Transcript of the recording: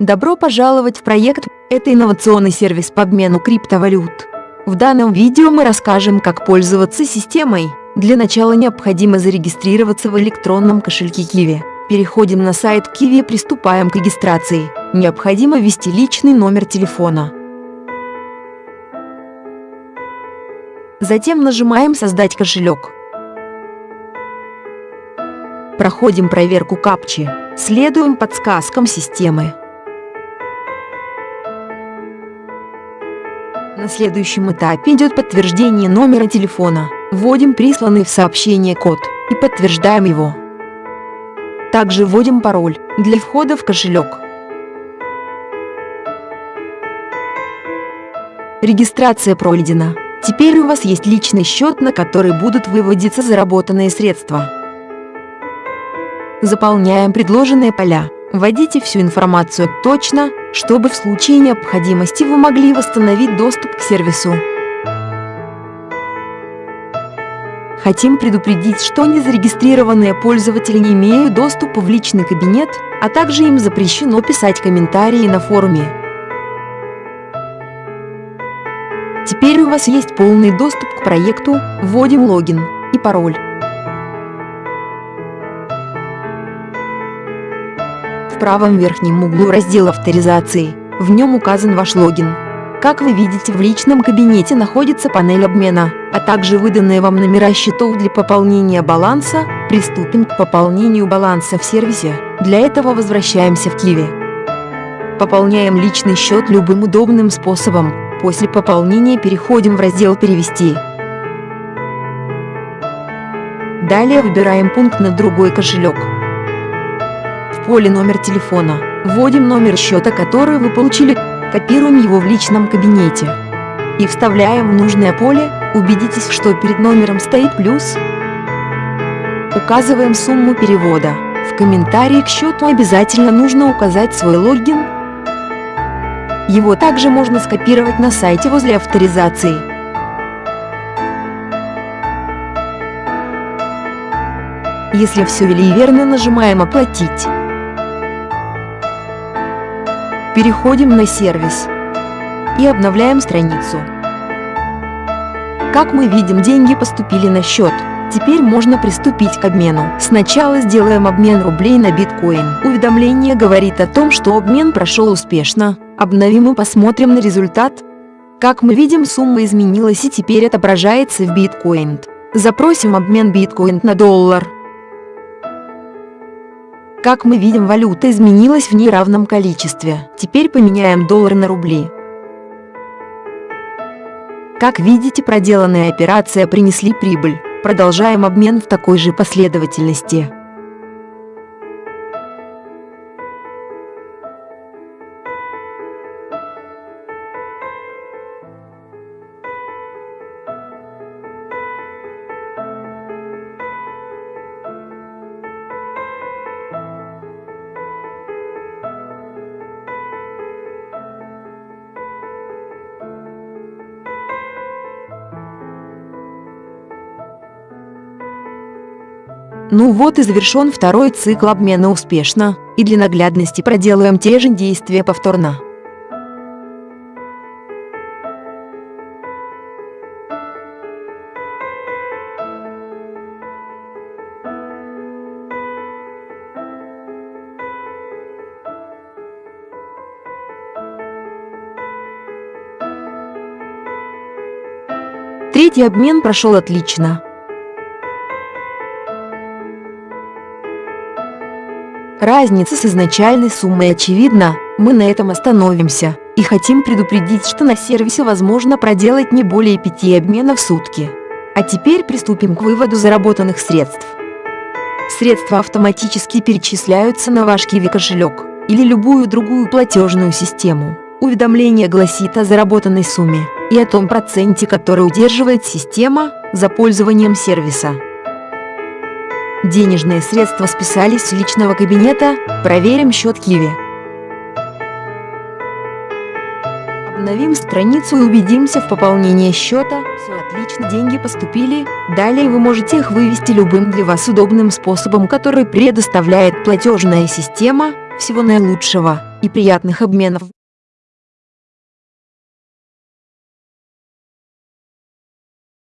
Добро пожаловать в проект «Это инновационный сервис по обмену криптовалют». В данном видео мы расскажем, как пользоваться системой. Для начала необходимо зарегистрироваться в электронном кошельке Kiwi. Переходим на сайт Kiwi и приступаем к регистрации. Необходимо ввести личный номер телефона. Затем нажимаем «Создать кошелек». Проходим проверку капчи. Следуем подсказкам системы. На следующем этапе идет подтверждение номера телефона. Вводим присланный в сообщение код и подтверждаем его. Также вводим пароль для входа в кошелек. Регистрация пройдена. Теперь у вас есть личный счет, на который будут выводиться заработанные средства. Заполняем предложенные поля. Вводите всю информацию точно, чтобы в случае необходимости вы могли восстановить доступ к сервису. Хотим предупредить, что незарегистрированные пользователи не имеют доступа в личный кабинет, а также им запрещено писать комментарии на форуме. Теперь у вас есть полный доступ к проекту, вводим логин и пароль. В правом верхнем углу раздел авторизации. В нем указан ваш логин. Как вы видите, в личном кабинете находится панель обмена, а также выданные вам номера счетов для пополнения баланса. Приступим к пополнению баланса в сервисе. Для этого возвращаемся в Киви. Пополняем личный счет любым удобным способом. После пополнения переходим в раздел «Перевести». Далее выбираем пункт на другой кошелек поле номер телефона. Вводим номер счета, который вы получили, копируем его в личном кабинете. И вставляем в нужное поле, убедитесь, что перед номером стоит плюс. Указываем сумму перевода. В комментарии к счету обязательно нужно указать свой логин. Его также можно скопировать на сайте возле авторизации. Если все ввели верно, нажимаем «Оплатить». Переходим на сервис и обновляем страницу. Как мы видим, деньги поступили на счет. Теперь можно приступить к обмену. Сначала сделаем обмен рублей на биткоин. Уведомление говорит о том, что обмен прошел успешно. Обновим и посмотрим на результат. Как мы видим, сумма изменилась и теперь отображается в биткоин. Запросим обмен биткоин на доллар. Как мы видим, валюта изменилась в неравном количестве. Теперь поменяем доллар на рубли. Как видите, проделанная операция принесли прибыль. Продолжаем обмен в такой же последовательности. Ну вот и завершен второй цикл обмена успешно, и для наглядности проделаем те же действия повторно. Третий обмен прошел отлично. Разница с изначальной суммой очевидна, мы на этом остановимся и хотим предупредить, что на сервисе возможно проделать не более пяти обменов в сутки. А теперь приступим к выводу заработанных средств. Средства автоматически перечисляются на ваш Kiwi кошелек или любую другую платежную систему. Уведомление гласит о заработанной сумме и о том проценте, который удерживает система за пользованием сервиса. Денежные средства списались с личного кабинета, проверим счет Киви. Обновим страницу и убедимся в пополнении счета. Все отлично, деньги поступили. Далее вы можете их вывести любым для вас удобным способом, который предоставляет платежная система. Всего наилучшего! и приятных обменов.